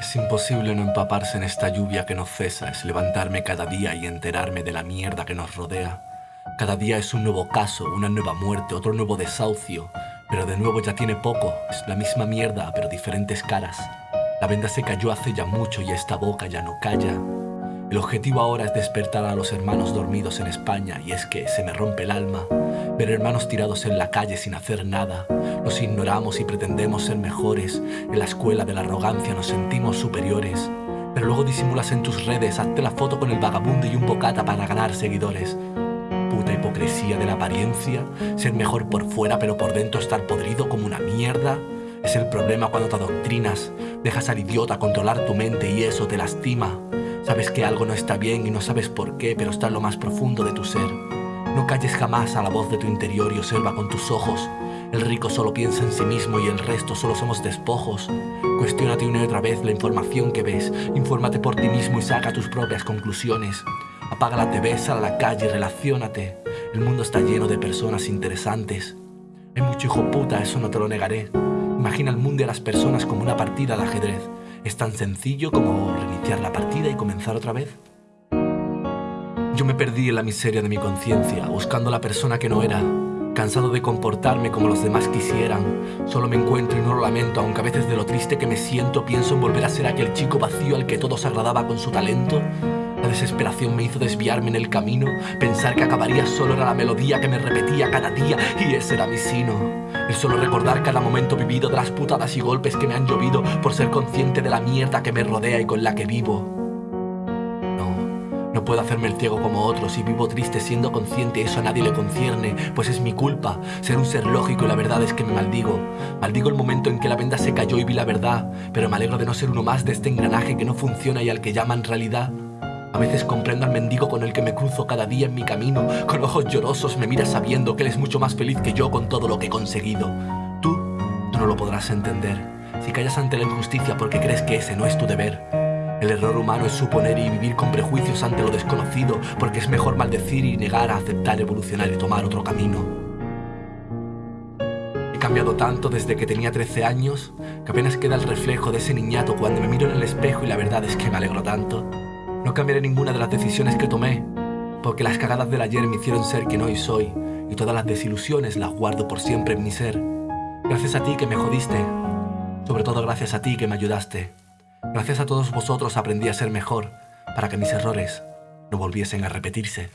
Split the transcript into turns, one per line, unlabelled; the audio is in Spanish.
Es imposible no empaparse en esta lluvia que no cesa, es levantarme cada día y enterarme de la mierda que nos rodea. Cada día es un nuevo caso, una nueva muerte, otro nuevo desahucio, pero de nuevo ya tiene poco, es la misma mierda, pero diferentes caras. La venda se cayó hace ya mucho y esta boca ya no calla. El objetivo ahora es despertar a los hermanos dormidos en España y es que se me rompe el alma ver hermanos tirados en la calle sin hacer nada. Los ignoramos y pretendemos ser mejores. En la escuela de la arrogancia nos sentimos superiores. Pero luego disimulas en tus redes, hazte la foto con el vagabundo y un bocata para ganar seguidores. Puta hipocresía de la apariencia, ser mejor por fuera pero por dentro estar podrido como una mierda. Es el problema cuando te adoctrinas, dejas al idiota controlar tu mente y eso te lastima. Sabes que algo no está bien y no sabes por qué, pero está en lo más profundo de tu ser. No calles jamás a la voz de tu interior y observa con tus ojos. El rico solo piensa en sí mismo y el resto solo somos despojos. Cuestiónate una y otra vez la información que ves. Infórmate por ti mismo y saca tus propias conclusiones. Apaga la TV, sal a la calle y relaciónate. El mundo está lleno de personas interesantes. Hay mucho hijo puta, eso no te lo negaré. Imagina el mundo y a las personas como una partida de ajedrez. Es tan sencillo como reiniciar la partida y comenzar otra vez. Yo me perdí en la miseria de mi conciencia, buscando la persona que no era. Cansado de comportarme como los demás quisieran, solo me encuentro y no lo lamento, aunque a veces de lo triste que me siento pienso en volver a ser aquel chico vacío al que todos agradaba con su talento. La desesperación me hizo desviarme en el camino, pensar que acabaría solo era la melodía que me repetía cada día y ese era mi sino. El solo recordar cada momento vivido de las putadas y golpes que me han llovido por ser consciente de la mierda que me rodea y con la que vivo. No, puedo hacerme el ciego como otros y vivo triste siendo consciente, eso a nadie le concierne, pues es mi culpa ser un ser lógico y la verdad es que me maldigo. Maldigo el momento en que la venda se cayó y vi la verdad, pero me alegro de no ser uno más de este engranaje que no funciona y al que llaman realidad. A veces comprendo al mendigo con el que me cruzo cada día en mi camino. Con ojos llorosos me mira sabiendo que él es mucho más feliz que yo con todo lo que he conseguido. Tú, tú no lo podrás entender. Si callas ante la injusticia porque crees que ese no es tu deber. El error humano es suponer y vivir con prejuicios ante lo desconocido, porque es mejor maldecir y negar a aceptar, evolucionar y tomar otro camino. He cambiado tanto desde que tenía 13 años que apenas queda el reflejo de ese niñato cuando me miro en el espejo y la verdad es que me alegro tanto. No cambiaré ninguna de las decisiones que tomé, porque las cagadas del ayer me hicieron ser quien hoy soy, y todas las desilusiones las guardo por siempre en mi ser. Gracias a ti que me jodiste, sobre todo gracias a ti que me ayudaste. Gracias a todos vosotros aprendí a ser mejor, para que mis errores no volviesen a repetirse.